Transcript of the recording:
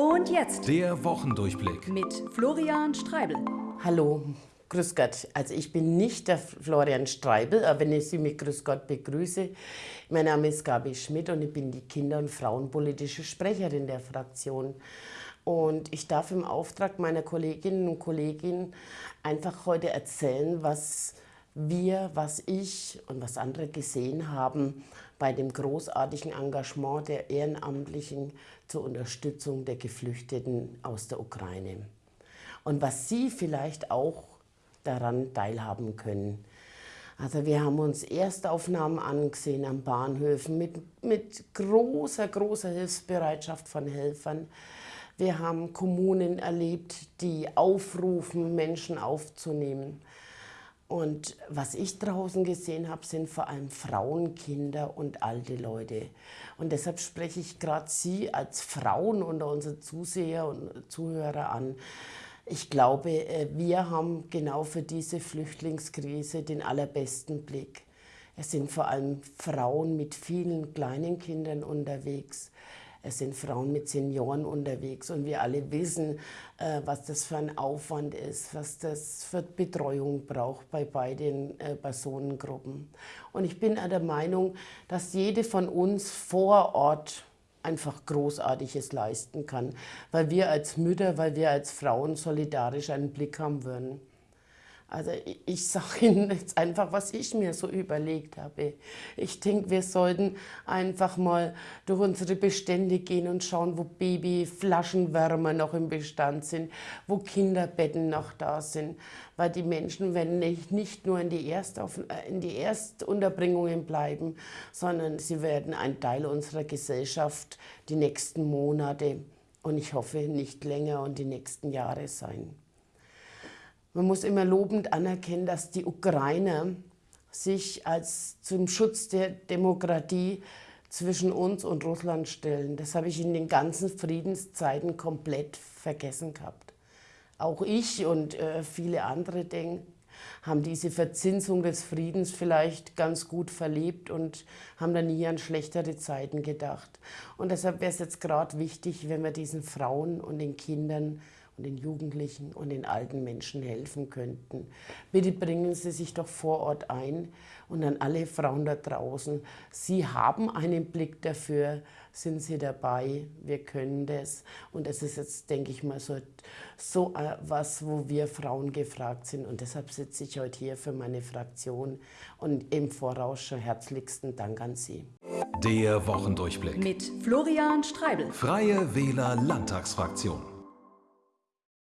Und jetzt Der Wochendurchblick. mit Florian Streibel. Hallo, Grüß Gott. Also ich bin nicht der Florian Streibel, aber wenn ich Sie mit Grüß Gott begrüße. Mein Name ist Gabi Schmidt und ich bin die Kinder- und Frauenpolitische Sprecherin der Fraktion. Und ich darf im Auftrag meiner Kolleginnen und Kollegen einfach heute erzählen, was wir, was ich und was andere gesehen haben bei dem großartigen Engagement der Ehrenamtlichen zur Unterstützung der Geflüchteten aus der Ukraine. Und was Sie vielleicht auch daran teilhaben können. Also wir haben uns Erstaufnahmen angesehen am Bahnhöfen mit, mit großer, großer Hilfsbereitschaft von Helfern. Wir haben Kommunen erlebt, die aufrufen, Menschen aufzunehmen. Und was ich draußen gesehen habe, sind vor allem Frauen, Kinder und alte Leute. Und deshalb spreche ich gerade Sie als Frauen unter unsere Zuseher und Zuhörer an. Ich glaube, äh, wir haben genau für diese Flüchtlingskrise den allerbesten Blick. Es sind vor allem Frauen mit vielen kleinen Kindern unterwegs. Es sind Frauen mit Senioren unterwegs und wir alle wissen, äh, was das für ein Aufwand ist, was das für Betreuung braucht bei beiden äh, Personengruppen. Und ich bin der Meinung, dass jede von uns vor Ort einfach Großartiges leisten kann, weil wir als Mütter, weil wir als Frauen solidarisch einen Blick haben würden. Also ich sage Ihnen jetzt einfach, was ich mir so überlegt habe. Ich denke, wir sollten einfach mal durch unsere Bestände gehen und schauen, wo Babyflaschenwärmer noch im Bestand sind, wo Kinderbetten noch da sind. Weil die Menschen werden nicht, nicht nur in die, Erstauf äh, in die Erstunterbringungen bleiben, sondern sie werden ein Teil unserer Gesellschaft die nächsten Monate und ich hoffe nicht länger und die nächsten Jahre sein. Man muss immer lobend anerkennen, dass die Ukrainer sich als zum Schutz der Demokratie zwischen uns und Russland stellen. Das habe ich in den ganzen Friedenszeiten komplett vergessen gehabt. Auch ich und äh, viele andere denken, haben diese Verzinsung des Friedens vielleicht ganz gut verlebt und haben dann nie an schlechtere Zeiten gedacht. Und deshalb wäre es jetzt gerade wichtig, wenn wir diesen Frauen und den Kindern und den Jugendlichen und den alten Menschen helfen könnten. Bitte bringen Sie sich doch vor Ort ein und an alle Frauen da draußen. Sie haben einen Blick dafür, sind Sie dabei, wir können das. Und das ist jetzt, denke ich mal, so, so äh, was, wo wir Frauen gefragt sind. Und deshalb sitze ich heute hier für meine Fraktion und im Voraus schon herzlichsten Dank an Sie. Der Wochendurchblick. Mit Florian Streibel. Freie Wähler Landtagsfraktion.